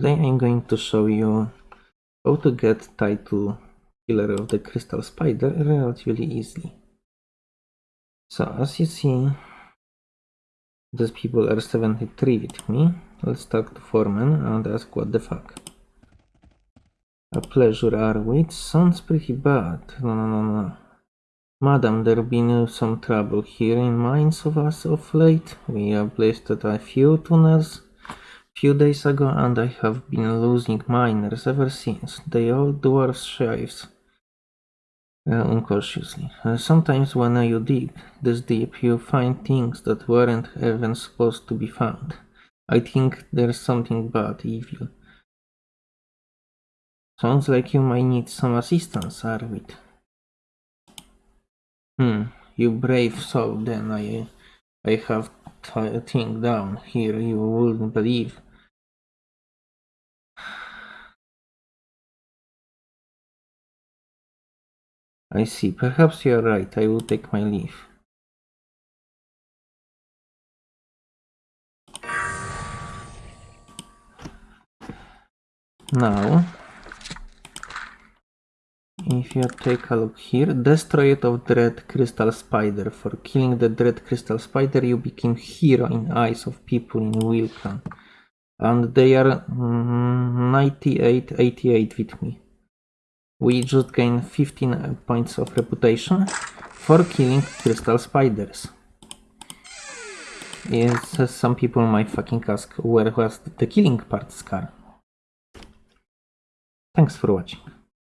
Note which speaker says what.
Speaker 1: Today I'm going to show you how to get title Killer of the Crystal Spider relatively easily. So as you see, these people are 73 with me. Let's talk to Foreman and ask what the fuck. A pleasure are we? It sounds pretty bad. No, no, no, no. Madam, there been some trouble here in mines of us of late. We have blasted a few tunnels few days ago and I have been losing miners ever since. They all dwarf shaves uh. Uh, sometimes when you dig this deep, you find things that weren't even supposed to be found. I think there's something bad, evil. Sounds like you might need some assistance, Arvid. Hmm, you brave soul, then I, I have a thing down here you wouldn't believe. I see. Perhaps you are right. I will take my leave. Now, if you take a look here, destroy it of Dread Crystal Spider. For killing the Dread Crystal Spider, you became hero in eyes of people in Wilkan. And they are mm, 98, 88 with me. We just gained 15 points of reputation for killing crystal spiders. Yes, some people might fucking ask where was the killing part scar. Thanks for watching.